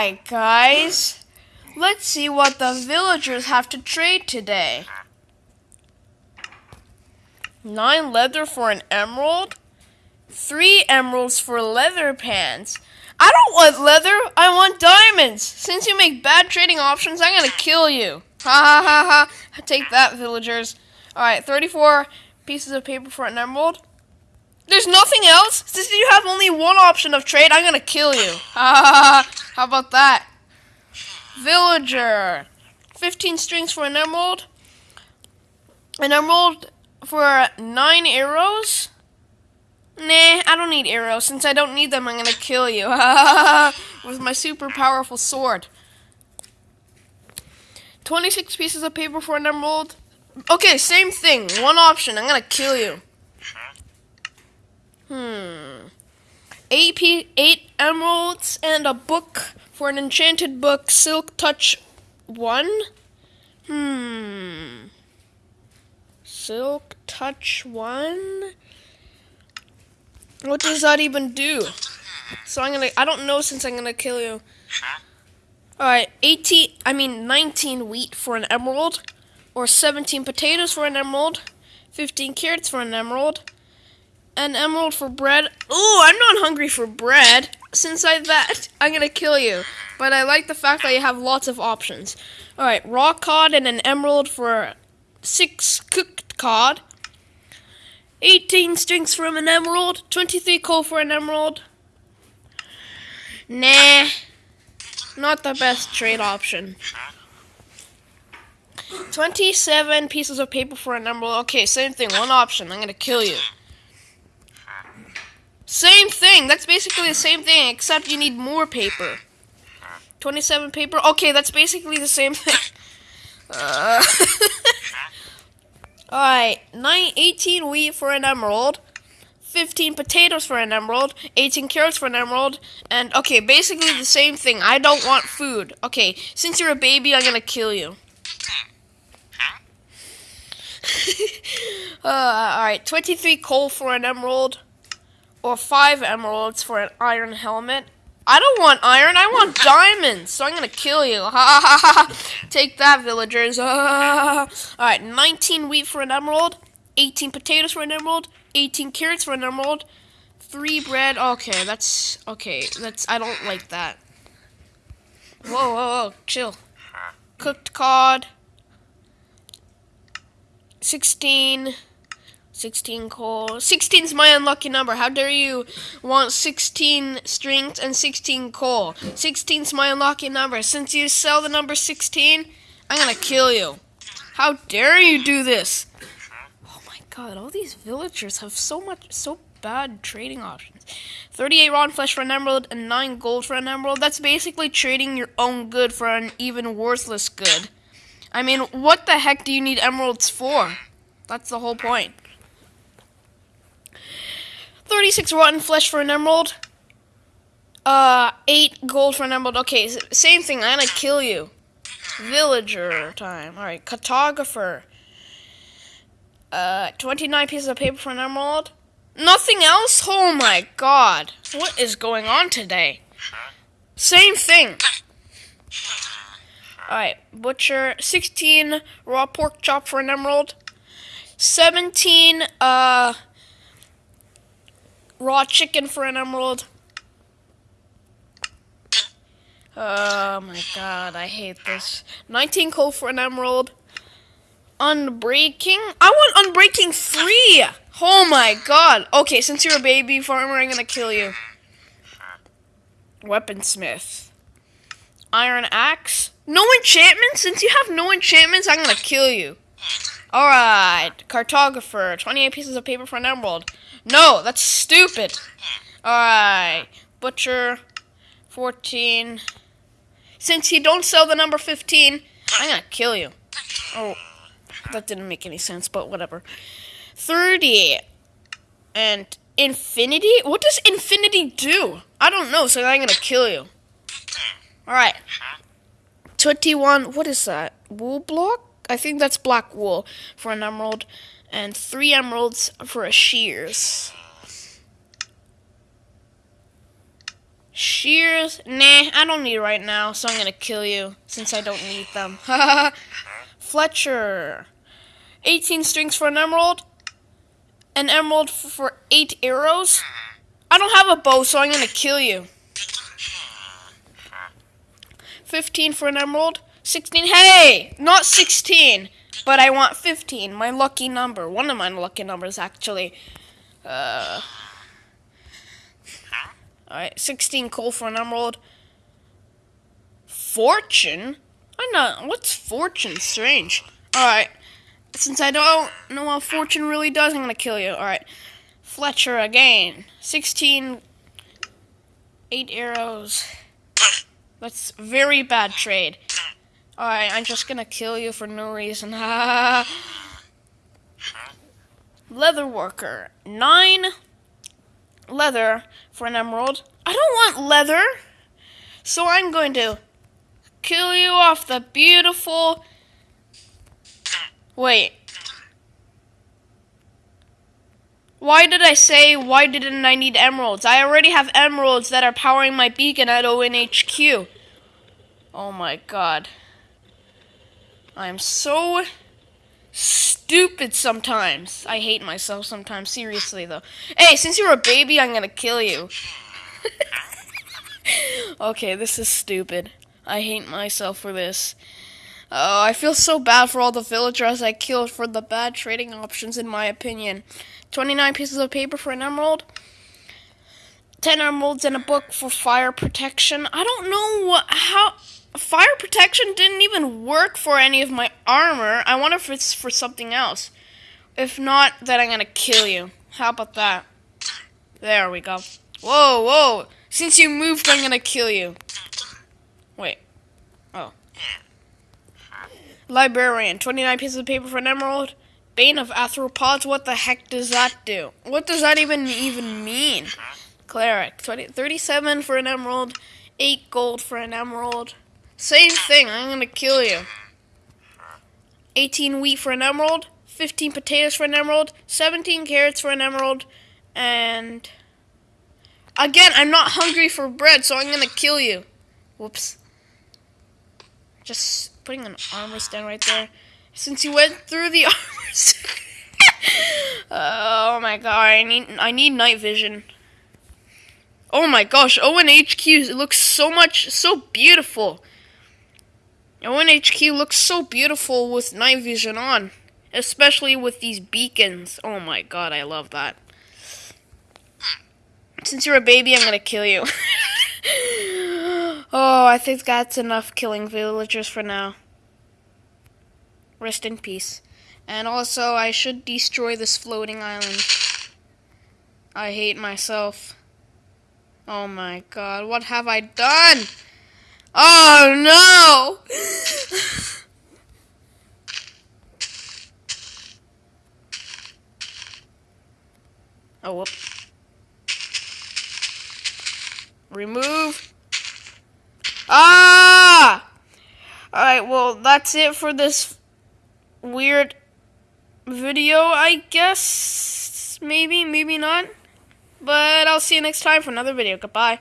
Alright, guys. Let's see what the villagers have to trade today. Nine leather for an emerald. Three emeralds for leather pants. I don't want leather. I want diamonds. Since you make bad trading options, I'm gonna kill you. Ha ha ha ha. Take that, villagers. Alright, 34 pieces of paper for an emerald. There's nothing else? Since you have only one option of trade, I'm gonna kill you. Ha ha ha. How about that? Villager. 15 strings for an emerald. An emerald for 9 arrows. Nah, I don't need arrows. Since I don't need them, I'm gonna kill you. With my super powerful sword. 26 pieces of paper for an emerald. Okay, same thing. One option. I'm gonna kill you. Hmm. Eight, p- eight emeralds and a book for an enchanted book, Silk Touch 1. Hmm. Silk Touch 1? What does that even do? So I'm gonna, I don't know since I'm gonna kill you. Alright, 18, I mean 19 wheat for an emerald, or 17 potatoes for an emerald, 15 carrots for an emerald, an emerald for bread. Ooh, I'm not hungry for bread. Since I that, I'm gonna kill you. But I like the fact that you have lots of options. Alright, raw cod and an emerald for six cooked cod. 18 strings from an emerald, 23 coal for an emerald. Nah, not the best trade option. 27 pieces of paper for an emerald. Okay, same thing, one option. I'm gonna kill you. Same thing, that's basically the same thing, except you need more paper. 27 paper. Okay, that's basically the same thing. Uh, Alright, 9, 18 wheat for an emerald, 15 potatoes for an emerald, 18 carrots for an emerald, and okay, basically the same thing. I don't want food. Okay, since you're a baby, I'm gonna kill you. uh, Alright, 23 coal for an emerald, or 5 emeralds for an iron helmet. I don't want iron, I want diamonds, so I'm gonna kill you. Ha ha ha! ha. Take that, villagers. Ah. Alright, 19 wheat for an emerald, 18 potatoes for an emerald, 18 carrots for an emerald, 3 bread. Okay, that's. Okay, that's. I don't like that. Whoa, whoa, whoa, chill. Cooked cod. 16. 16 coal. 16 is my unlucky number. How dare you want 16 strings and 16 coal? 16 is my unlucky number. Since you sell the number 16, I'm gonna kill you. How dare you do this? Oh my god, all these villagers have so much, so bad trading options. 38 rotten flesh for an emerald and 9 gold for an emerald. That's basically trading your own good for an even worthless good. I mean, what the heck do you need emeralds for? That's the whole point. 36 rotten flesh for an emerald. Uh, 8 gold for an emerald. Okay, same thing. I'm gonna kill you. Villager time. Alright, cartographer. Uh, 29 pieces of paper for an emerald. Nothing else? Oh my god. What is going on today? Same thing. Alright, butcher. 16 raw pork chop for an emerald. 17, uh, raw chicken for an emerald. Oh my god, I hate this. 19 coal for an emerald. Unbreaking? I want unbreaking free! Oh my god. Okay, since you're a baby farmer, I'm gonna kill you. Weaponsmith. Iron axe. No enchantments? Since you have no enchantments, I'm gonna kill you. Alright. Cartographer. 28 pieces of paper for an emerald. No, that's stupid. Alright. Butcher. 14. Since you don't sell the number 15, I'm gonna kill you. Oh, that didn't make any sense, but whatever. 30. And infinity? What does infinity do? I don't know, so I'm gonna kill you. Alright. 21. What is that? Wool block? I think that's black wool for an emerald. And three emeralds for a shears. Shears? Nah, I don't need right now, so I'm gonna kill you since I don't need them. Fletcher. 18 strings for an emerald. An emerald for 8 arrows. I don't have a bow, so I'm gonna kill you. 15 for an emerald. 16. Hey! Not 16, but I want 15. My lucky number. One of my lucky numbers, actually. Uh. Alright, 16 coal for an emerald. Fortune? I'm not. What's fortune? Strange. Alright. Since I don't know what fortune really does, I'm gonna kill you. Alright. Fletcher again. 16. 8 arrows. That's very bad trade. Alright, I'm just gonna kill you for no reason. leather worker. Nine leather for an emerald. I don't want leather. So I'm going to kill you off the beautiful. Wait. Why did I say why didn't I need emeralds? I already have emeralds that are powering my beacon at ONHQ. Oh my god. I'm so stupid sometimes. I hate myself sometimes, seriously though. Hey, since you're a baby, I'm gonna kill you. okay, this is stupid. I hate myself for this. Oh, I feel so bad for all the villagers I killed for the bad trading options, in my opinion. 29 pieces of paper for an emerald. 10 emeralds and a book for fire protection. I don't know what, how, fire protection didn't even work for any of my armor. I wonder if it's for something else. If not, then I'm gonna kill you. How about that? There we go. Whoa, whoa. Since you moved, I'm gonna kill you. Wait. Oh. Librarian. 29 pieces of paper for an emerald. Bane of arthropods. What the heck does that do? What does that even even mean? Cleric. 20, 37 for an emerald. 8 gold for an emerald. Same thing. I'm gonna kill you. 18 wheat for an emerald. 15 potatoes for an emerald. 17 carrots for an emerald. And... Again, I'm not hungry for bread, so I'm gonna kill you. Whoops. Just putting an armor stand right there. Since you went through the armor stand. oh my god, I need I need night vision. Oh my gosh, ONHQ it looks so much so beautiful. ONHQ looks so beautiful with night vision on. Especially with these beacons. Oh my god, I love that. Since you're a baby, I'm gonna kill you. oh, I think that's enough killing villagers for now. Rest in peace. And also, I should destroy this floating island. I hate myself. Oh my god, what have I done? Oh no! oh, whoop. Remove. Ah! Alright, well, that's it for this weird video, I guess. Maybe, maybe not. But I'll see you next time for another video. Goodbye.